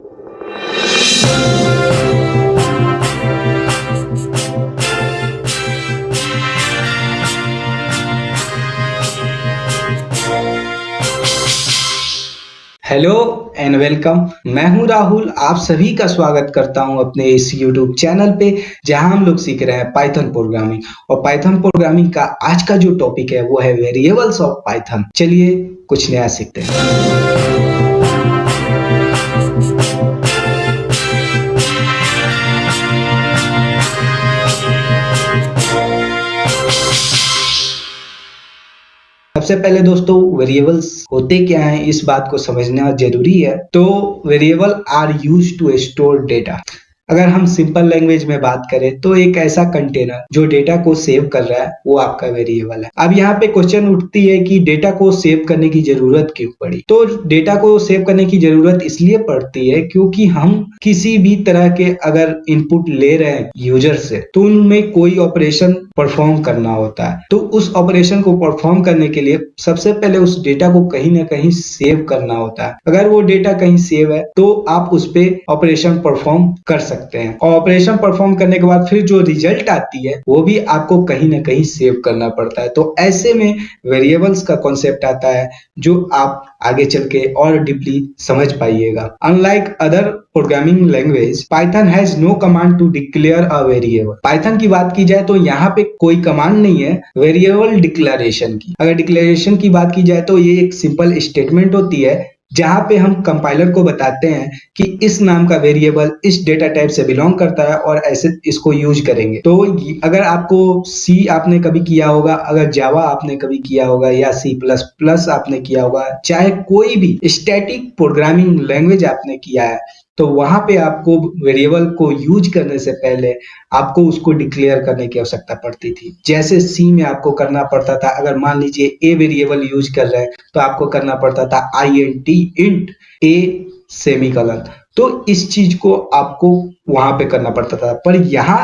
Hello and welcome मैं हूँ राहुल, आप सभी का स्वागत करता हूँ अपने इस यूट्यूब चैनल पे, जहाँ हम लोग सीख रहे हैं पाइथन प्रोग्रामिंग और पाइथन प्रोग्रामिंग का आज का जो टॉपिक है, वो है वेरिएबल्स ऑफ़ पाइथन चलिए कुछ नया सीखते हैं। सबसे पहले दोस्तों वेरिएबल्स होते क्या हैं? इस बात को समझना ज़रूरी है। तो variable are use to store data अगर हम सिंपल लैंग्वेज में बात करें तो एक ऐसा कंटेनर जो डेटा को सेव कर रहा है, वो आपका वेरिएबल है। अब यहाँ पे क्वेश्चन उठती है कि डेटा को सेव करने की ज़रूरत क्यों पड़ी? तो डेटा को सेव करने की ज़रूरत इसलिए पड़ती है क्योंकि हम किसी भी तरह के अगर इनपुट ले रहे हैं यूज़र से तो उनमें कोई ऑपरेशन परफॉर्म करना होता है। तो उस ऑपरेशन को परफॉर्म करने के लिए सबसे पहले उस डेटा को कहीं ना कहीं सेव करना होता है। अगर वो डेटा कहीं सेव है तो आप उस पर ऑपरेशन परफॉर्म कर सकते सकते हैं। ऑपरेशन परफॉर्म करने के बाद फिर जो रिज़ल्ट आती है, वो भी आपको कहीं ना कहीं सेव करना पड़ता है। तो ऐसे में वेरिएबल्स का कॉन्सेप्ट आता है, जो आप आगे चल के और डीपली समझ पाइएगा। Unlike other programming language Python has no command to declare a variable Python की बात की जाए तो यहाँ पे कोई कमांड नहीं है वेरिएबल डिक्लेरेशन की। अगर डिक्लेरेशन की बात की जाए तो ये एक सिंपल स्टेटमेंट होती है जहाँ पे हम कंपाइलर को बताते हैं कि इस नाम का वेरिएबल इस डेटा टाइप से बिलोंग करता है और ऐसे इसको यूज़ करेंगे। तो अगर आपको सी आपने कभी किया होगा, अगर जावा आपने कभी किया होगा या सी प्लस प्लस आपने किया होगा, चाहे कोई भी स्टैटिक प्रोग्रामिंग लैंग्वेज आपने किया है तो वहाँ पे आपको वेरिएबल को यूज़ करने से पहले आपको उसको डिक्लेयर करने की आवश्यकता पड़ती थी। जैसे सी में आपको करना पड़ता था, अगर मान लीजिए ए वेरिएबल यूज़ कर रहे हैं तो आपको करना पड़ता था I N T int a semicolon तो इस चीज़ को आपको वहाँ पे करना पड़ता था। पर यहाँ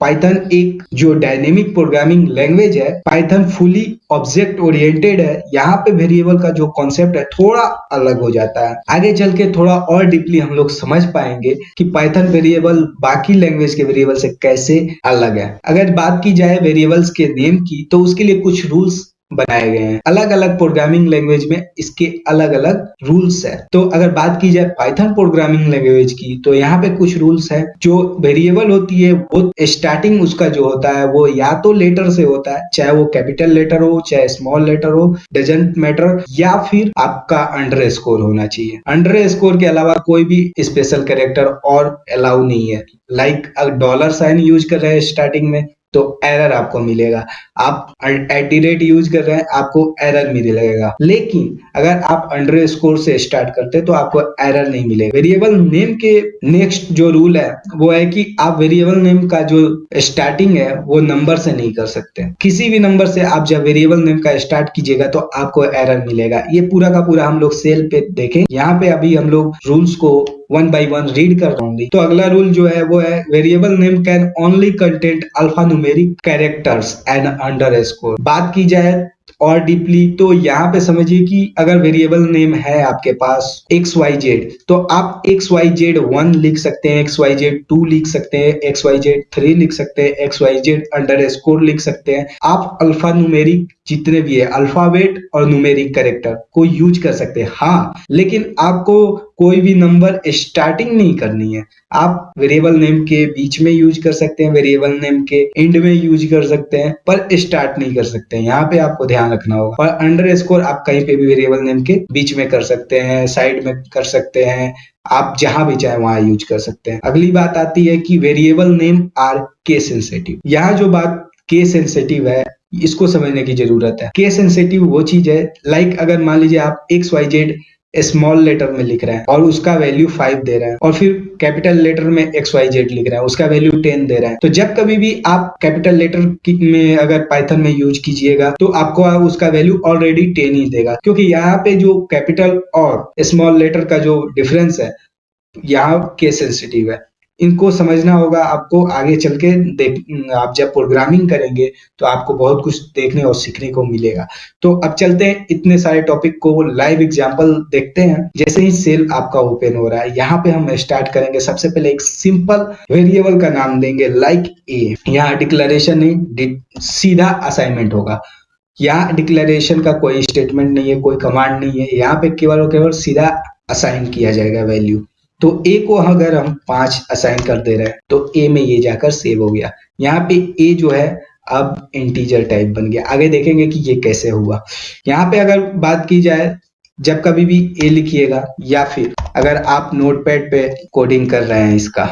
पाइथन एक जो डायनेमिक प्रोग्रामिंग लैंग्वेज है। पाइथन फुली ऑब्जेक्ट ओरिएंटेड है। यहाँ पे वेरिएबल का जो कॉन्सेप्ट है, थोड़ा अलग हो जाता है। आगे चल के थोड़ा और डीपली हम लोग समझ पाएँगे कि पाइथन वेरिएबल बाकी लैंग्वेज के वेरिएबल से कैसे अलग है। अगर बात की जाए वेरिएबल्स के नेम की तो उसके लिए कुछ रूल्स बनाए गए हैं। अलग अलग प्रोग्रामिंग लैंग्वेज में इसके अलग अलग रूल्स है। तो अगर बात की जाए पाइथन प्रोग्रामिंग लैंग्वेज की तो यहाँ पे कुछ रूल्स है। जो वेरिएबल होती है, वो स्टार्टिंग उसका जो होता है, वो या तो लेटर से होता है, चाहे वो कैपिटल लेटर हो, चाहे स्मॉल लेटर हो डजेंट मैटर या फिर आपका अंडर स्कोर होना चाहिए। अंडर स्कोर के अलावा कोई भी स्पेशल कैरेक्टर और अलाउ नहीं है। लाइक डॉलर साइन यूज़ कर रहे हैं स्टार्टिंग में तो एरर आपको मिलेगा। आप एट दी रेट यूज़ कर रहे हैं, आपको एरर मिले लगेगा। लेकिन अगर आप अंडर स्कोर से स्टार्ट करते हैं तो आपको एरर नहीं मिलेगा। वेरिएबल नेम के नेक्स्ट जो रूल है, वो है कि आप वेरिएबल नेम का जो स्टार्टिंग है, वो नंबर से नहीं कर सकते। किसी भी नंबर से आप जब वेरिएबल नेम का स्टार्ट कीजिएगा तो आपको एरर मिलेगा। ये पूरा का पूरा हम लोग सेल पे देखें। यहाँ पे अभी हम लोग रूल्स को वन बाई वन रीड कर रहा तो अगला रूल जो है, वो है variable name can only content alphanumeric characters and under बात की जाए और डीपली तो यहाँ पे समझिए कि अगर वेरिएबल नेम है आपके पास एक्स वाई जेड तो आप एक्स वाई जेड वन लिख सकते हैं एक्स वाई जेड टू लिख सकते हैं एक्स वाई जेड थ्री लिख सकते हैं X Y Z underscore लिख सकते हैं। आप अल्फ़ा न्यूमेरिक जितने भी है अल्फ़ाबेट और न्यूमेरिक करेक्टर को यूज़ कर सकते हैं। हाँ लेकिन आपको कोई भी नंबर स्टार्टिंग नहीं करनी है। आप वेरिएबल नेम के बीच में यूज़ कर सकते हैं वेरिएबल नेम के एंड में यूज़ कर सकते हैं, पर स्टार्ट नहीं कर सकते हैं। यहाँ पे आपको ध्यान रखना होगा। और अंडर स्कोर आप कहीं पे भी वेरिएबल नेम के बीच में कर सकते हैं साइड में कर सकते हैं, आप जहाँ भी चाहे वहाँ यूज़ कर सकते हैं। अगली बात आती है कि variable name are case sensitive यहाँ जो बात के सेंसेटिव है, इसको समझने की ज़रूरत है। के सेंसेटिव वो चीज़ है लाइक अगर मान लीजिए आप X Y Z small letter में लिख रहे हैं और उसका वैल्यू फाइव दे रहे हैं और फिर कैपिटल लेटर में एक्स वाई जेड लिख रहे हैं, उसका वैल्यू टेन दे रहे हैं। तो जब कभी भी आप कैपिटल लेटर में अगर पाइथन में यूज़ कीजिएगा तो आपको उसका वैल्यू ऑलरेडी टेन ही देगा। क्योंकि यहाँ पे जो कैपिटल और स्मॉल लेटर का जो डिफरेंस है, यहाँ के सेंसिटिव है। इनको समझना होगा, आपको आगे चल के देख, आप जब प्रोग्रामिंग करेंगे तो आपको बहुत कुछ देखने और सीखने को मिलेगा। तो अब चलते हैं, इतने सारे टॉपिक को लाइव एग्ज़ाम्पल देखते हैं। जैसे ही सेल आपका ओपन हो रहा है, यहाँ पे हम स्टार्ट करेंगे। सबसे पहले एक सिंपल वेरिएबल का नाम देंगे लाइक ए यहाँ डिक्लेरेशन नहीं सीधा असाइनमेंट होगा। यहाँ डिक्लेरेशन का कोई स्टेटमेंट नहीं है, कोई कमांड नहीं है। यहाँ पे केवल और केवल सीधा असाइन किया जाएगा वैल्यू तो ए को अगर हम पाँच असाइन कर दे रहे हैं तो ए में ये जाकर सेव हो गया। यहाँ पे ए जो है, अब इंटीजर टाइप बन गया। आगे देखेंगे कि ये कैसे हुआ। यहाँ पे अगर बात की जाए, जब कभी भी ए लिखिएगा, या फिर अगर आप नोटपैड पे कोडिंग कर रहे हैं इसका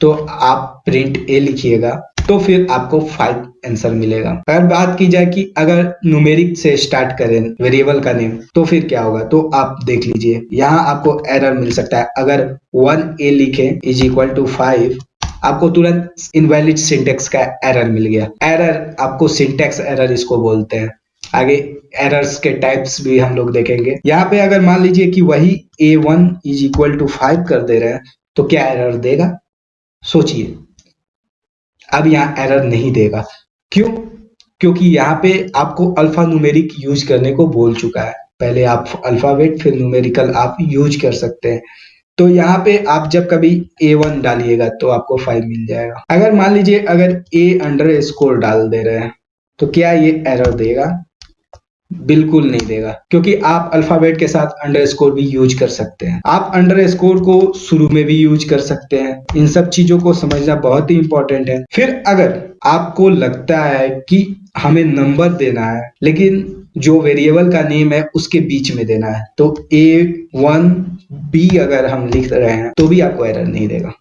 तो आप प्रिंट ए लिखिएगा। तो फिर आपको फाइव आंसर मिलेगा। अगर बात की जाए कि अगर न्यूमेरिक से स्टार्ट करें वेरिएबल का नेम तो फिर क्या होगा? तो आप देख लीजिए, यहाँ आपको एरर मिल सकता है। अगर वन ए लिखे इज़ इक्वल टू फाइव आपको तुरंत इनवैलिड सिंटेक्स का एरर मिल गया। एरर आपको सिंटेक्स एरर इसको बोलते हैं। आगे एरर्स के टाइप्स भी हम लोग देखेंगे। यहाँ पे अगर मान लीजिए कि वही A one is equal to five कर दे रहे हैं तो क्या एरर देगा? सोचिए। अब यहाँ एरर नहीं देगा। क्यों? क्योंकि यहाँ पे आपको अल्फ़ा न्यूमेरिक यूज़ करने को बोल चुका है। पहले आप अल्फावेट फिर न्यूमेरिकल आप यूज़ कर सकते हैं। तो यहाँ पे आप जब कभी ए वन डालिएगा तो आपको फाइव मिल जाएगा। अगर मान लीजिए अगर ए अंडर स्कोर डाल दे रहे हैं तो क्या ये एरर देगा? बिल्कुल नहीं देगा, क्योंकि आप अल्फ़ाबेट के साथ अंडर स्कोर भी यूज़ कर सकते हैं। आप अंडर स्कोर को शुरू में भी यूज़ कर सकते हैं। इन सब चीज़ों को समझना बहुत ही इंपॉर्टेंट है। फिर अगर आपको लगता है कि हमें नंबर देना है, लेकिन जो वेरिएबल का नेम है उसके बीच में देना है तो ए वन बी अगर हम लिख रहे हैं तो भी आपको एरर नहीं देगा।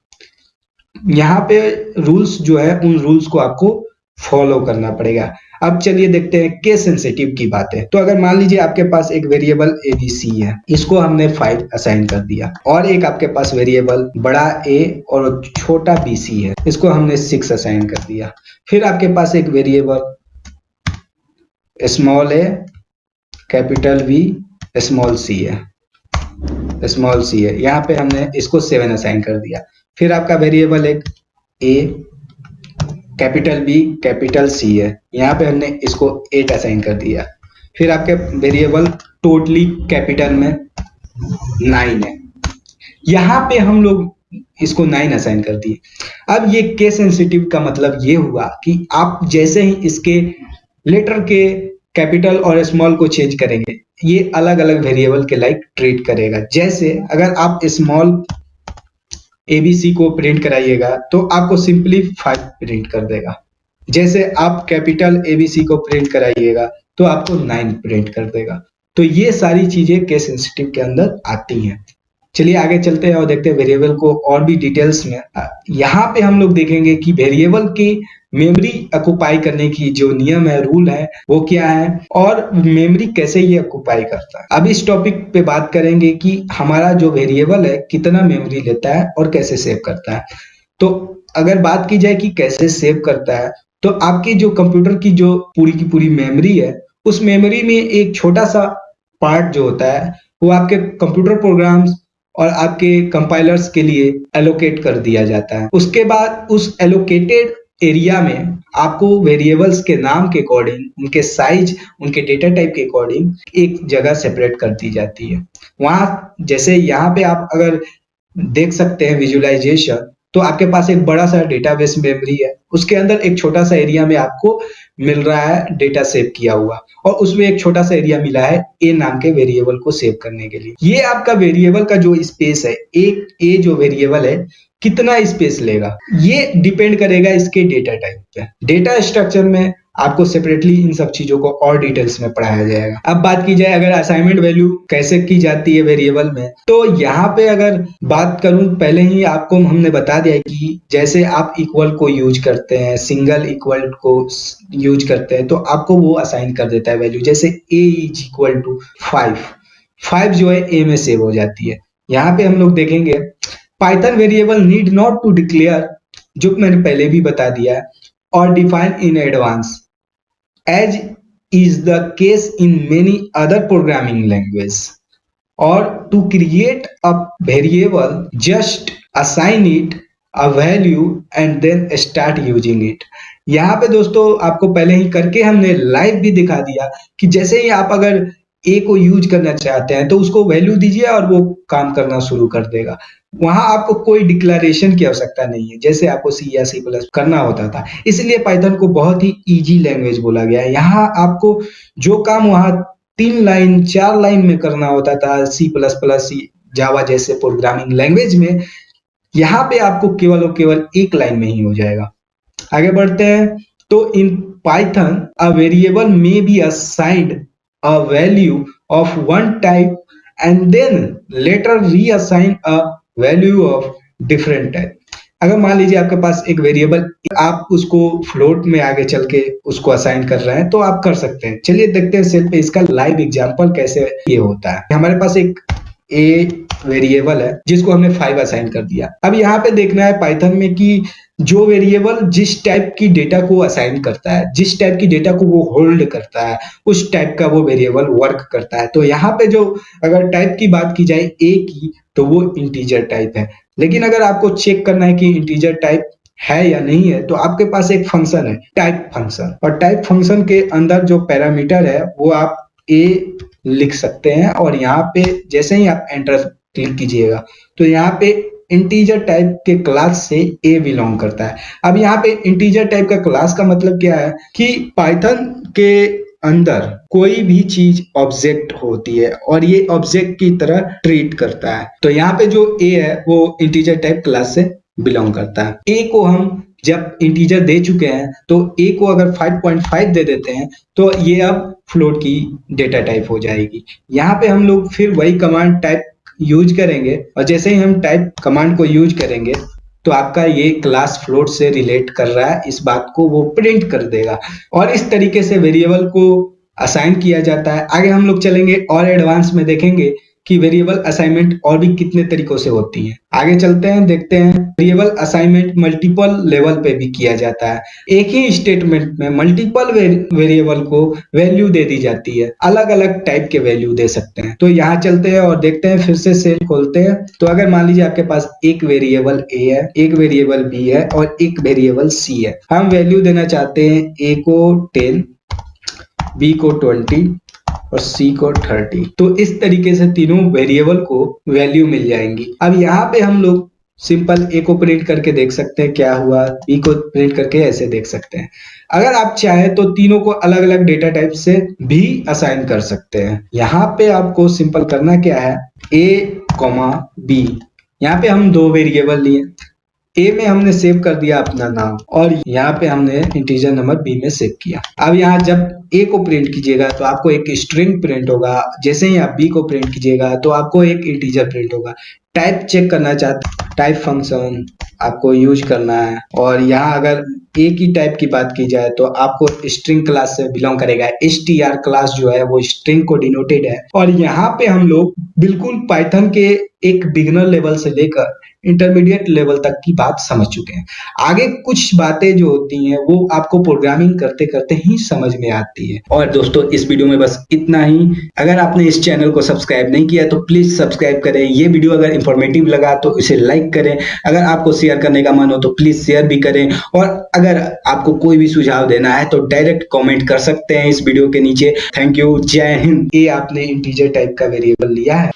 यहाँ पे रूल्स जो है, उन रूल्स को आपको फॉलो करना पड़ेगा। अब चलिए देखते हैं के सेंसिटिव की बात। है तो अगर मान लीजिए आपके पास एक वेरिएबल ए बी सी है, इसको हमने फाइव असाइन कर दिया। और एक आपके पास वेरिएबल बड़ा ए और छोटा बी सी है, इसको हमने सिक्स असाइन कर दिया। फिर आपके पास एक variable small A capital V small C है। स्मॉल सी है। यहाँ पे हमने इसको सेवन असाइन कर दिया। फिर आपका वेरिएबल एक A capital B, capital C है। यहाँ पे हमने इसको एट असाइन कर दिया। फिर आपके वेरिएबल टोटली कैपिटल में नाइन है। यहाँ पे हम लोग इसको नाइन असाइन कर दिए। अब ये के सेंसिटिव का मतलब ये हुआ कि आप जैसे ही इसके लेटर के कैपिटल और स्मॉल को चेंज करेंगे, ये अलग अलग वेरिएबल के लाइक ट्रीट करेगा। जैसे अगर आप स्मॉल एबीसी को प्रिंट कराइएगा तो आपको सिंपली फाइव प्रिंट कर देगा। जैसे आप कैपिटल एबीसी को प्रिंट कराइएगा तो आपको नाइन प्रिंट कर देगा। तो ये सारी चीज़ें केस सेंसिटिव के अंदर आती हैं। चलिए आगे चलते हैं और देखते हैं वेरिएबल को और भी डिटेल्स में। यहाँ पे हम लोग देखेंगे कि वेरिएबल की मेमोरी अकुपाई करने की जो नियम है रूल है, वो क्या है? और मेमोरी कैसे ये अकुपाई करता है? अब इस टॉपिक पे बात करेंगे कि हमारा जो वेरिएबल है, कितना मेमोरी लेता है और कैसे सेव करता है। तो अगर बात की जाए कि कैसे सेव करता है तो आपकी जो कंप्यूटर की जो पूरी की पूरी मेमोरी है, उस मेमोरी में एक छोटा सा पार्ट जो होता है, वो आपके कंप्यूटर प्रोग्राम्स और आपके कंपाइलर्स के लिए एलोकेट कर दिया जाता है। उसके बाद उस एलोकेटेड एरिया में आपको वेरिएबल्स के नाम के अकॉर्डिंग उनके साइज़ उनके डेटा टाइप के अकॉर्डिंग एक जगह सेपरेट कर दी जाती है। वहाँ जैसे यहाँ पे आप अगर देख सकते हैं विजुअलाइजेशन तो आपके पास एक बड़ा सा डेटाबेस मेमोरी है। उसके अंदर एक छोटा सा एरिया में आपको मिल रहा है डेटा सेव किया हुआ। और उसमें एक छोटा सा एरिया मिला है ए नाम के वेरिएबल को सेव करने के लिए। ये आपका वेरिएबल का जो स्पेस है, एक ए जो वेरिएबल है, कितना स्पेस लेगा? ये डिपेंड करेगा इसके डेटा टाइप पे। डेटा स्ट्रक्चर में आपको सेपरेटली इन सब चीज़ों को और डिटेल्स में पढ़ाया जाएगा। अब बात की जाए अगर असाइनमेंट वैल्यू कैसे की जाती है वेरिएबल में तो यहाँ पे अगर बात करूँ, पहले ही आपको हमने बता दिया कि जैसे आप इक्वल को यूज़ करते हैं सिंगल इक्वल को यूज़ करते हैं तो आपको वो असाइन कर देता है वैल्यू जैसे A is equal to five five जो है ए में सेव हो जाती है। यहाँ पे हम लोग देखेंगे Python variable need not to declare जो मैंने पहले भी बता दिया है और define in advance as is the case in many other programming language और to create a variable just assign it a value and then start using it यहाँ पे दोस्तों, आपको पहले ही करके हमने लाइव भी दिखा दिया कि जैसे ही आप अगर ए को यूज़ करना चाहते हैं तो उसको वैल्यू दीजिए और वो काम करना शुरू कर देगा। वहाँ आपको कोई डिक्लेरेशन की आवश्यकता नहीं है, जैसे आपको सी या सी प्लस करना होता था। इसलिए पाइथन को बहुत ही इजी लैंग्वेज बोला गया है। यहाँ आपको जो काम वहाँ तीन लाइन चार लाइन में करना होता था सी प्लस प्लस जावा जैसे प्रोग्रामिंग लैंग्वेज में, यहाँ पे आपको केवल और केवल एक लाइन में ही हो जाएगा। आगे बढ़ते हैं तो in Python a variable may be assigned a value of type and and later later reassign a value of different type. अगर मान लीजिए आपके पास एक वेरिएबल आप उसको फ्लोट में आगे चल के उसको असाइन कर रहे हैं तो आप कर सकते हैं। चलिए देखते हैं सेल पे इसका लाइव एग्जांपल कैसे ये होता है। हमारे पास एक ए वेरिएबल है, जिसको हमने फाइव असाइन कर दिया। अब यहाँ पे देखना है पाइथन में कि जो वेरिएबल जिस टाइप की डेटा को असाइन करता है, जिस टाइप की डेटा को वो होल्ड करता है, उस टाइप का वो वेरिएबल वर्क करता है। तो यहाँ पे जो अगर टाइप की बात की जाए ए की तो वो इंटीजर टाइप है। लेकिन अगर आपको चेक करना है कि इंटीजर टाइप है या नहीं है तो आपके पास एक फ़ंक्शन है टाइप फ़ंक्शन और टाइप फ़ंक्शन के अंदर जो पैरामीटर है, वो आप ए लिख सकते हैं और यहाँ पे जैसे ही आप एंटर क्लिक कीजिएगा तो यहाँ पे इंटीजर टाइप के क्लास से ए बिलोंग करता है। अब यहाँ पे इंटीजर टाइप का क्लास का मतलब क्या है कि पाइथन के अंदर कोई भी चीज़ ऑब्जेक्ट होती है और ये ऑब्जेक्ट की तरह ट्रीट करता है। तो यहाँ पे जो ए है, वो इंटीजर टाइप क्लास से बिलोंग करता है। ए को हम जब इंटीजर दे चुके हैं तो ए को अगर 5.5 दे देते हैं तो ये अब फ्लोट की डेटा टाइप हो जाएगी। यहाँ पे हम लोग फिर वही कमांड टाइप यूज़ करेंगे, और जैसे ही हम टाइप कमांड को यूज़ करेंगे तो आपका ये क्लास फ्लोट से रिलेट कर रहा है, इस बात को वो प्रिंट कर देगा। और इस तरीके से वेरिएबल को असाइन किया जाता है। आगे हम लोग चलेंगे, और एडवांस में देखेंगे कि वेरिएबल असाइनमेंट और भी कितने तरीकों से होती है। आगे चलते हैं, देखते हैं। वेरिएबल असाइनमेंट मल्टीपल लेवल पे भी किया जाता है। एक ही स्टेटमेंट में मल्टीपल वेरिएबल को वैल्यू दे दी जाती है। अलग अलग टाइप के वैल्यू दे सकते हैं। तो यहाँ चलते हैं और देखते हैं, फिर से सेल खोलते हैं। तो अगर मान लीजिए आपके पास एक वेरिएबल ए है, एक वेरिएबल बी है और एक वेरिएबल सी है। हम वैल्यू देना चाहते हैं ए को टेन बी को ट्वेंटी और सी को थर्टी तो इस तरीके से तीनों वेरिएबल को वैल्यू मिल जाएँगी। अब यहाँ पे हम लोग सिंपल ए को प्रिंट करके देख सकते हैं क्या हुआ बी को प्रिंट करके ऐसे देख सकते हैं। अगर आप चाहें तो तीनों को अलग अलग डेटा टाइप से भी असाइन कर सकते हैं। यहाँ पे आपको सिंपल करना क्या है? ए कॉमा बी यहाँ पे हम दो वेरिएबल लिए। ए में हमने सेव कर दिया अपना नाम और यहाँ पे हमने इंटीजर नंबर बी में सेव किया। अब यहाँ जब ए को प्रिंट कीजिएगा तो आपको एक स्ट्रिंग प्रिंट होगा। जैसे ही आप बी को प्रिंट कीजिएगा तो आपको एक इंटीजर प्रिंट होगा। टाइप चेक करना चाहते टाइप फ़ंक्शन आपको यूज़ करना है और यहाँ अगर ए की टाइप की बात की जाए तो आपको स्ट्रिंग क्लास से बिलोंग करेगा। एस क्लास जो है वो स्ट्रिंग को डिनोटेड है। और यहाँ पे हम लोग बिल्कुल पाइथन के एक बिगनर लेवल से लेकर इंटरमीडिएट लेवल तक की बात समझ चुके हैं। आगे कुछ बातें जो होती हैं वो आपको प्रोग्रामिंग करते करते ही समझ में आती है। और दोस्तों इस वीडियो में बस इतना ही। अगर आपने इस चैनल को सब्सक्राइब नहीं किया तो प्लीज़ सब्सक्राइब करें। ये वीडियो अगर इंफॉर्मेटिव लगा तो इसे लाइक करें। अगर आपको शेयर करने का मन हो तो प्लीज़ शेयर भी करें। और अगर आपको कोई भी सुझाव देना है तो डायरेक्ट कॉमेंट कर सकते हैं इस वीडियो के नीचे। थैंक यू जय हिंद ये आपने इंटीजर टाइप का वेरिएबल लिया है।